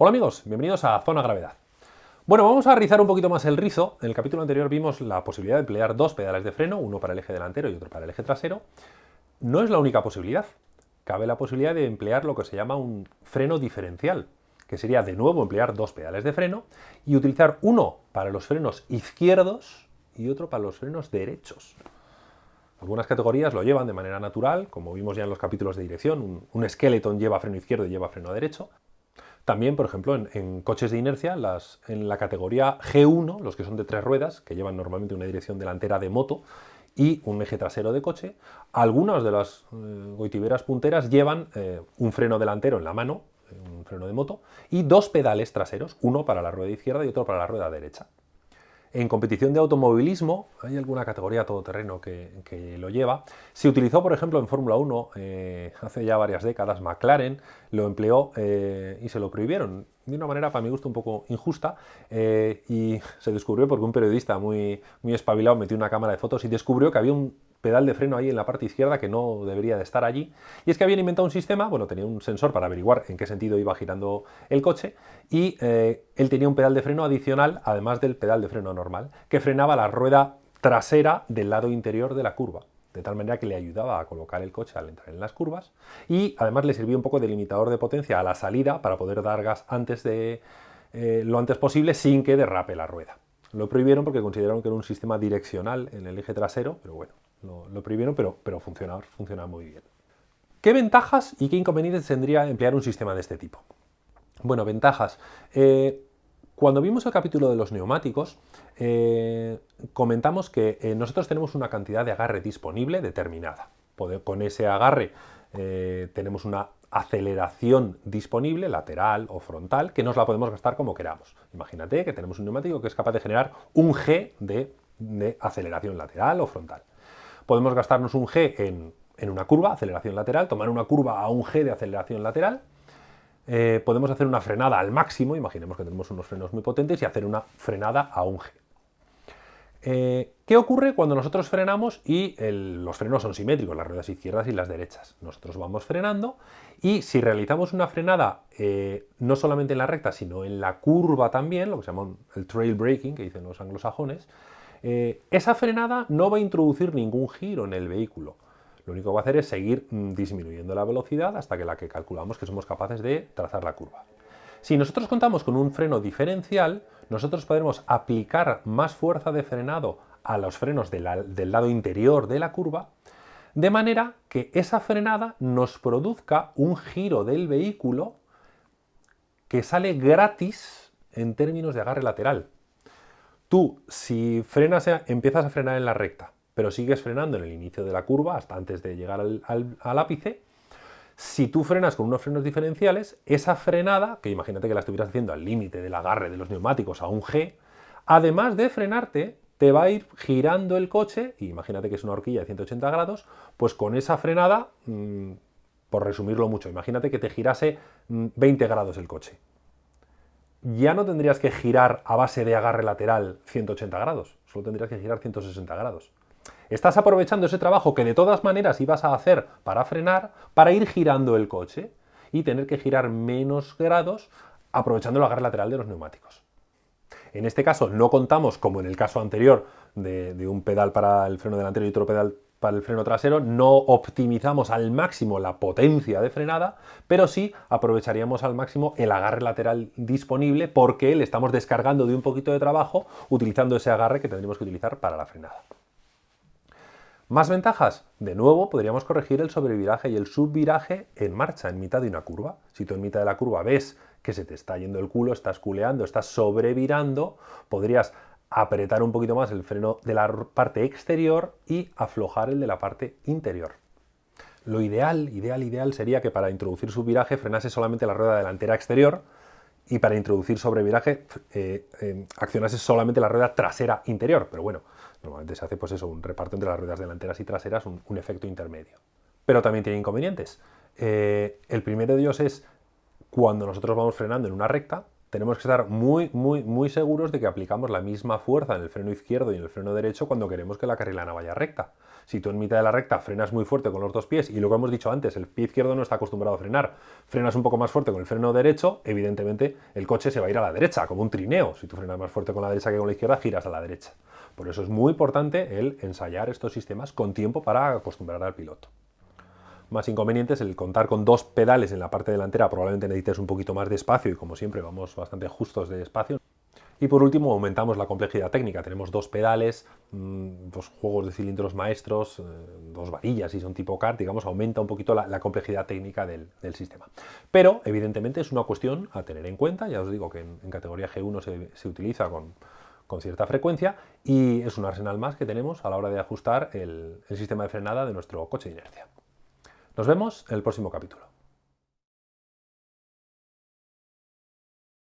Hola amigos, bienvenidos a Zona Gravedad. Bueno, vamos a rizar un poquito más el rizo. En el capítulo anterior vimos la posibilidad de emplear dos pedales de freno, uno para el eje delantero y otro para el eje trasero. No es la única posibilidad. Cabe la posibilidad de emplear lo que se llama un freno diferencial, que sería de nuevo emplear dos pedales de freno y utilizar uno para los frenos izquierdos y otro para los frenos derechos. Algunas categorías lo llevan de manera natural, como vimos ya en los capítulos de dirección, un, un lleva freno izquierdo y lleva freno derecho. También, por ejemplo, en, coches de inercia, las, en la categoría G1, los que son de tres ruedas, que llevan normalmente una dirección delantera de moto y un eje trasero de coche, algunas de las eh, goitiberas punteras llevan eh, un freno delantero en la mano, eh, un freno de moto, y dos pedales traseros, uno para la rueda izquierda y otro para la rueda derecha. En competición de automovilismo, hay alguna categoría todoterreno que, que lo lleva. Se utilizó, por ejemplo, en Fórmula 1 eh, hace ya varias décadas, McLaren lo empleó eh, y se lo prohibieron de una manera, para mi gusto, un poco injusta. Eh, y se descubrió porque un periodista muy, muy espabilado metió una cámara de fotos y descubrió que había un pedal de freno ahí en la parte izquierda que no debería de estar allí. Y es que habían inventado un sistema, bueno, tenía un sensor para averiguar en qué sentido iba girando el coche y eh, él tenía un pedal de freno adicional, además del pedal de freno normal, que frenaba la rueda trasera del lado interior de la curva de tal manera que le ayudaba a colocar el coche al entrar en las curvas y además le servía un poco de limitador de potencia a la salida para poder dar gas antes de eh, lo antes posible sin que derrape la rueda. Lo prohibieron porque consideraron que era un sistema direccional en el eje trasero, pero bueno, lo, prohibieron, pero, pero funciona, funciona muy bien. ¿Qué ventajas y qué inconvenientes tendría emplear un sistema de este tipo? Bueno, ventajas. Eh, cuando vimos el capítulo de los neumáticos, eh, comentamos que eh, nosotros tenemos una cantidad de agarre disponible determinada. Con ese agarre tenemos una aceleración disponible, lateral o frontal, que nos la podemos gastar como queramos. Imagínate que tenemos un neumático que es capaz de generar un G de aceleración lateral o frontal podemos gastarnos un G en, una curva, aceleración lateral, tomar una curva a un G de aceleración lateral, eh, podemos hacer una frenada al máximo, imaginemos que tenemos unos frenos muy potentes, y hacer una frenada a un G. Eh, ¿Qué ocurre cuando nosotros frenamos y los frenos son simétricos, las ruedas izquierdas y las derechas? Nosotros vamos frenando y si realizamos una frenada eh, no solamente en la recta, sino en la curva también, lo que se llama el trail braking, que dicen los anglosajones, eh, esa frenada no va a introducir ningún giro en el vehículo. Lo único que va a hacer es seguir mm, disminuyendo la velocidad hasta que la que calculamos que somos capaces de trazar la curva. Si nosotros contamos con un freno diferencial, nosotros podremos aplicar más fuerza de frenado a los frenos del lado interior de la curva, de manera que esa frenada nos produzca un giro del vehículo que sale gratis en términos de agarre lateral. Tú, si frenas, empiezas a frenar en la recta, pero sigues frenando en el inicio de la curva, hasta antes de llegar al, ápice, si tú frenas con unos frenos diferenciales, esa frenada, que imagínate que la estuvieras haciendo al límite del agarre de los neumáticos a un G, además de frenarte, te va a ir girando el coche, y imagínate que es una horquilla de 180 grados, pues con esa frenada, mm, por resumirlo mucho, imagínate que te girase 20 mm, grados el coche ya no tendrías que girar a base de agarre lateral 180 grados, solo tendrías que girar 160 grados. Estás aprovechando ese trabajo que de todas maneras ibas a hacer para frenar, para ir girando el coche y tener que girar menos grados aprovechando el agarre lateral de los neumáticos. En este caso no contamos, como en el caso anterior, de, un pedal para el freno delantero y otro pedal para el freno trasero no optimizamos al máximo la potencia de frenada, pero sí aprovecharíamos al máximo el agarre lateral disponible porque le estamos descargando de un poquito de trabajo utilizando ese agarre que tendríamos que utilizar para la frenada. ¿Más ventajas? De nuevo, podríamos corregir el sobreviraje y el subviraje en marcha, en mitad de una curva. Si tú en mitad de la curva ves que se te está yendo el culo, estás culeando, estás sobrevirando, podrías apretar un poquito más el freno de la parte exterior y aflojar el de la parte interior. Lo ideal, ideal, ideal sería que para introducir subviraje frenase solamente la rueda delantera exterior y para introducir sobreviraje eh, eh, accionase solamente la rueda trasera interior. Pero bueno, normalmente se hace pues eso, un reparto entre las ruedas delanteras y traseras, un, efecto intermedio. Pero también tiene inconvenientes. Eh, el primero de ellos es cuando nosotros vamos frenando en una recta, tenemos que estar muy, muy, muy seguros de que aplicamos la misma fuerza en el freno izquierdo y en el freno derecho cuando queremos que la carrilana vaya recta. Si tú en mitad de la recta frenas muy fuerte con los dos pies y lo que hemos dicho antes, el pie izquierdo no está acostumbrado a frenar, frenas un poco más fuerte con el freno derecho, evidentemente el coche se va a ir a la derecha, como un trineo. Si tú frenas más fuerte con la derecha que con la izquierda, giras a la derecha. Por eso es muy importante el ensayar estos sistemas con tiempo para acostumbrar al piloto más inconvenientes, el contar con dos pedales en la parte delantera probablemente necesites un poquito más de espacio y como siempre vamos bastante justos de espacio. Y por último aumentamos la complejidad técnica, tenemos dos pedales, mm, dos juegos de cilindros maestros, eh, dos varillas y son tipo kart, digamos, aumenta un poquito la, complejidad técnica del, sistema. Pero evidentemente es una cuestión a tener en cuenta, ya os digo que en, categoría G1 se, utiliza con, con cierta frecuencia y es un arsenal más que tenemos a la hora de ajustar el sistema de frenada de nuestro coche de inercia. Nos vemos en el próximo capítulo.